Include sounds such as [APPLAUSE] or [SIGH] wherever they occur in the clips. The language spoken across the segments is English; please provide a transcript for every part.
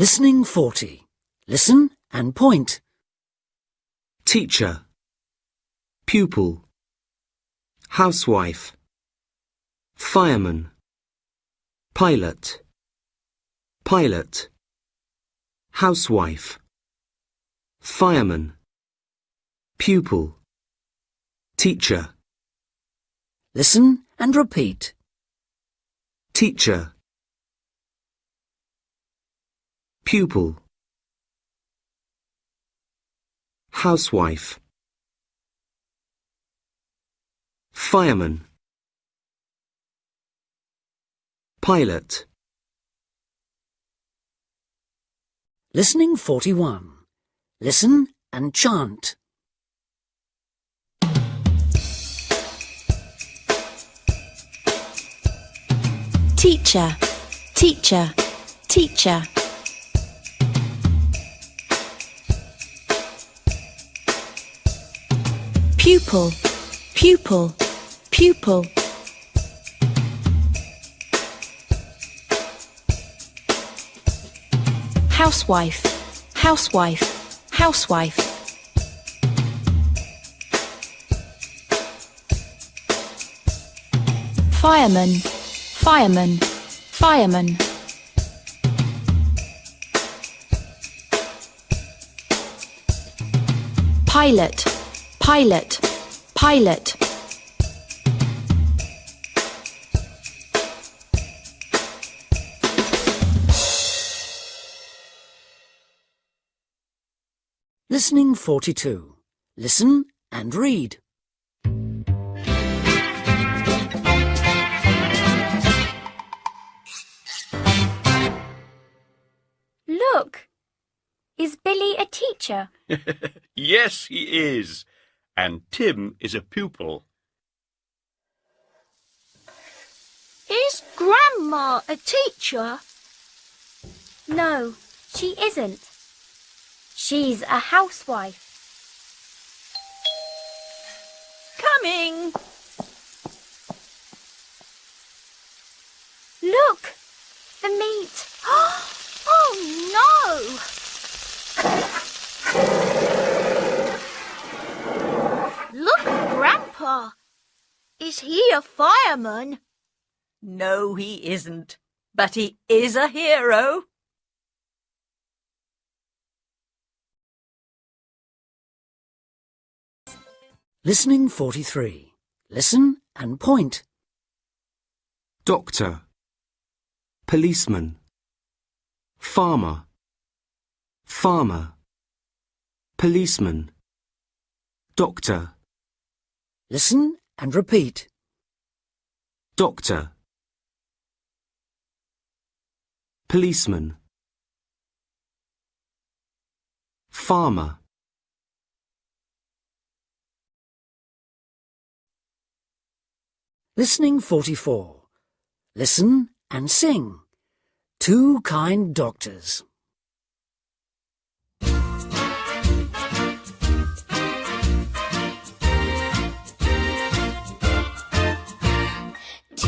Listening 40. Listen and point. teacher, pupil, housewife, fireman, pilot, pilot, housewife, fireman, pupil, teacher, Listen and repeat. teacher, pupil, housewife, fireman, pilot, Listening 41. Listen and chant. teacher, teacher, teacher. Pupil, pupil, pupil. Housewife, housewife, housewife. Fireman, fireman, fireman. Pilot, pilot, pilot. Listening 42. Listen and read. Look! Is Billy a teacher? [LAUGHS] Yes, he is. And Tim is a pupil. Is Grandma a teacher? No, she isn't. She's a housewife. Coming! Look! The meat! Oh no! Look, Grandpa! Is he a fireman? No, he isn't. But he is a hero. Listening 43. Listen and point. doctor, policeman, farmer, farmer, policeman, doctor, Listen and repeat. Doctor, policeman, farmer, Listening 44. Listen and sing. Two kind doctors.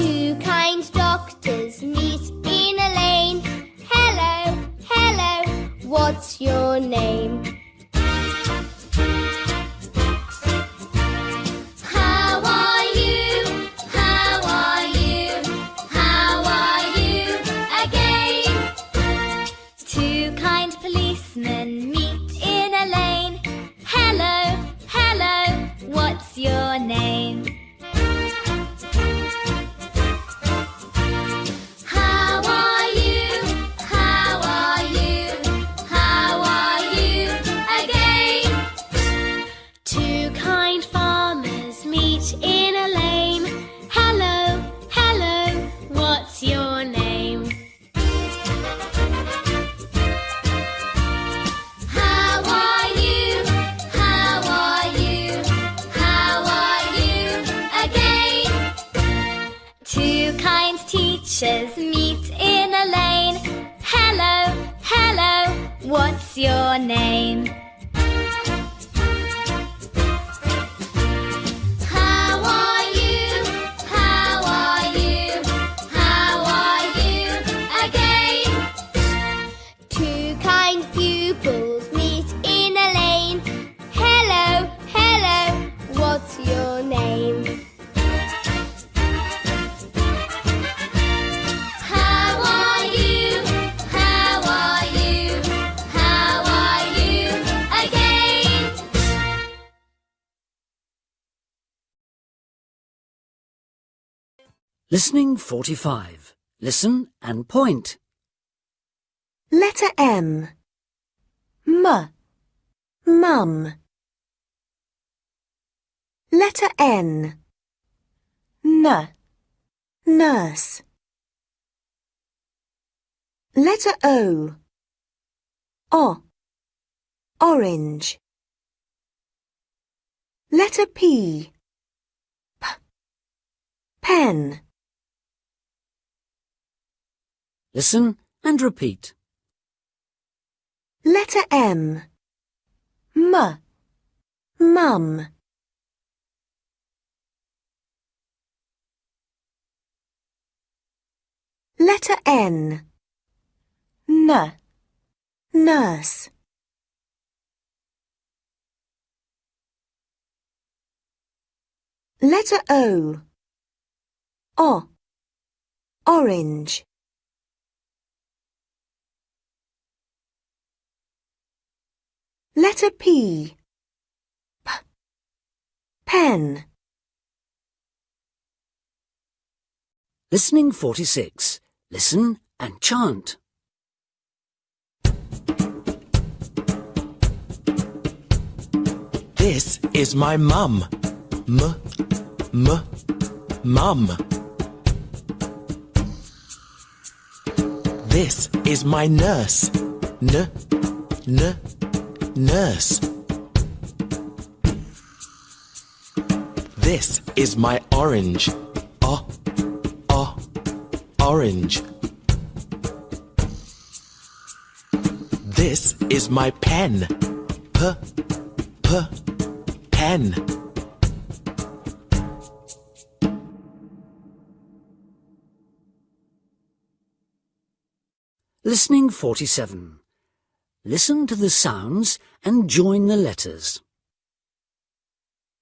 Two kind doctors meet in a lane. Hello, hello, what's your name? How are you? How are you? How are you again? Two kind policemen meet in a lane. Hello, hello, what's your name? Name? Listening 45. Listen and point. Letter M. M. Mum. Letter N. N. Nurse. Letter O. O. Orange. Letter P. P. Pen. Listen and repeat. Letter M. M. Mum. Letter N. N. Nurse. Letter O. O. Orange. Letter P. P. Pen. Listening 46. Listen and chant. This is my mum. M, m, mum. This is my nurse. N, n, nurse. This is my orange. O, o, orange. This is my pen. P, p, pen. Listening 47. Listen to the sounds and join the letters.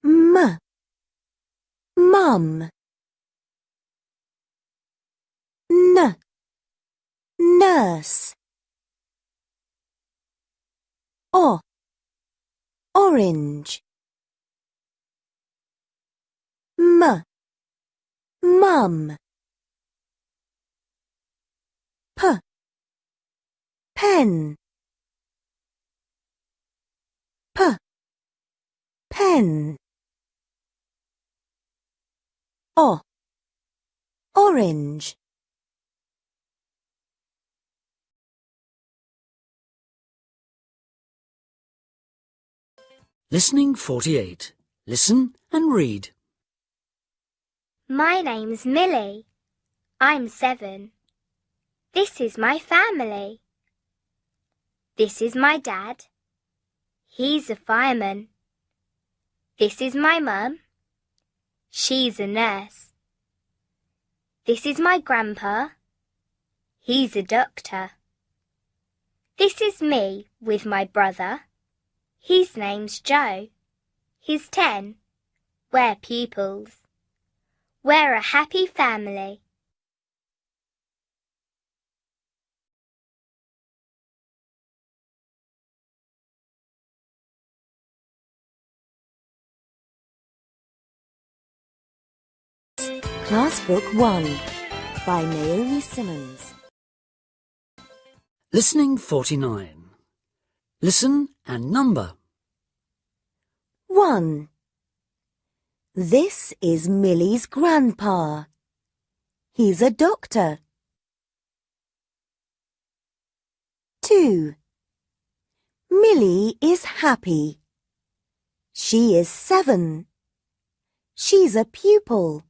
M. Mum. N. Nurse. O. Orange. M. Mum. P. Pen. P. Pen. O. Orange. Listening 48. Listen and read. My name's Millie. I'm seven. This is my family. This is my dad. He's a fireman. This is my mum. She's a nurse. This is my grandpa. He's a doctor. This is me with my brother. His name's Joe. He's ten. We're pupils. We're a happy family. Class Book 1 by Naomi Simmons. Listening 49. Listen and number. 1. This is Millie's grandpa. He's a doctor. 2. Millie is happy. She is seven. She's a pupil.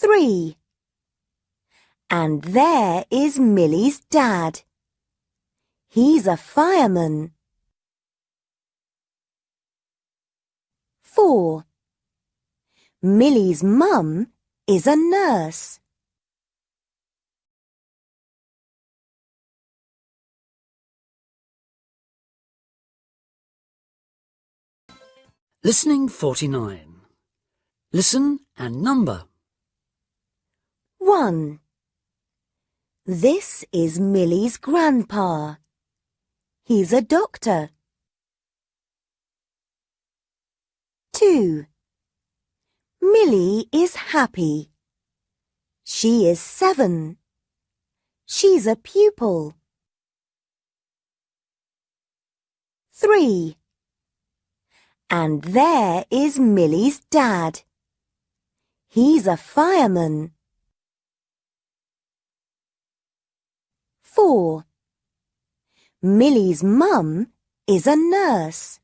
3. And there is Millie's dad. He's a fireman. 4. Millie's mum is a nurse. Listening 49. Listen and number. 1. This is Millie's grandpa. He's a doctor. 2. Millie is happy. She is seven. She's a pupil. Three. And there is Millie's dad. He's a fireman. Four. Millie's mum is a nurse.